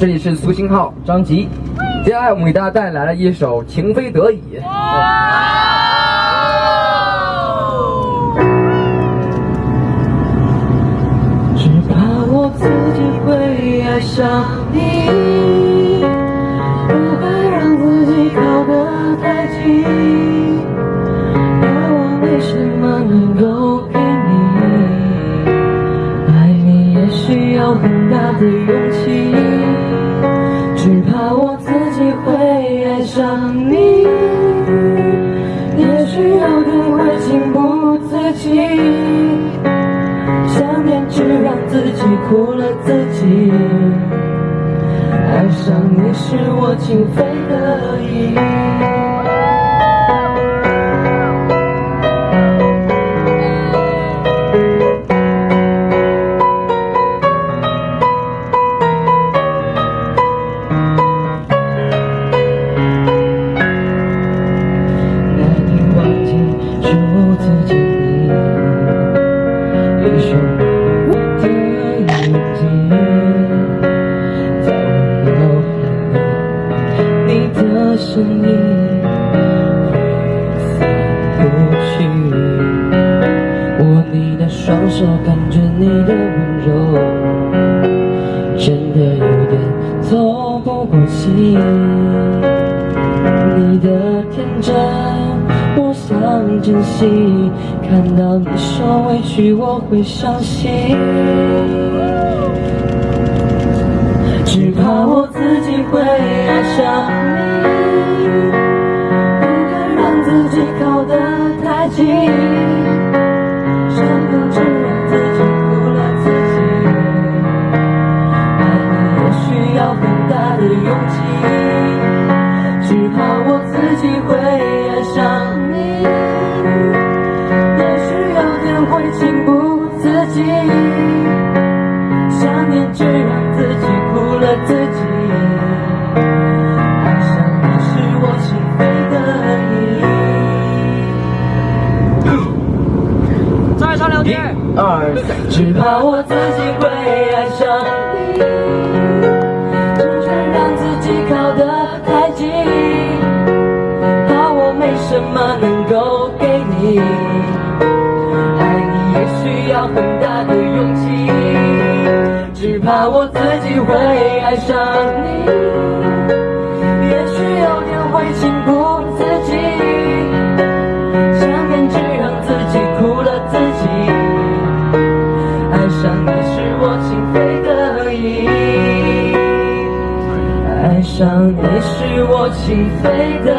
这里是苏新浩张吉，接下来我们给大家带来了一首《情非得已》。只怕我自己会爱上你，不该让自己靠得太近。而我没什么能够给你，爱你也需要很大的勇气。怕我自己会爱上你，也许有天会情不自禁。想念只让自己苦了自己，爱上你是我情非得已。一双我的眼睛，在我脑海里，你的身影挥散不去。握你的双手，感觉你的温柔，真的有点透不过气。你的天真，我想珍惜。看到你受委屈，我会伤心。只怕我自己会爱上你，不敢让自己靠得太近，只怕我自己会爱上你，只想让自己靠得太近，怕我没什么能够给你，爱你也需要很大的勇气，只怕我自己会爱上你，情非得已，爱上你是我情非得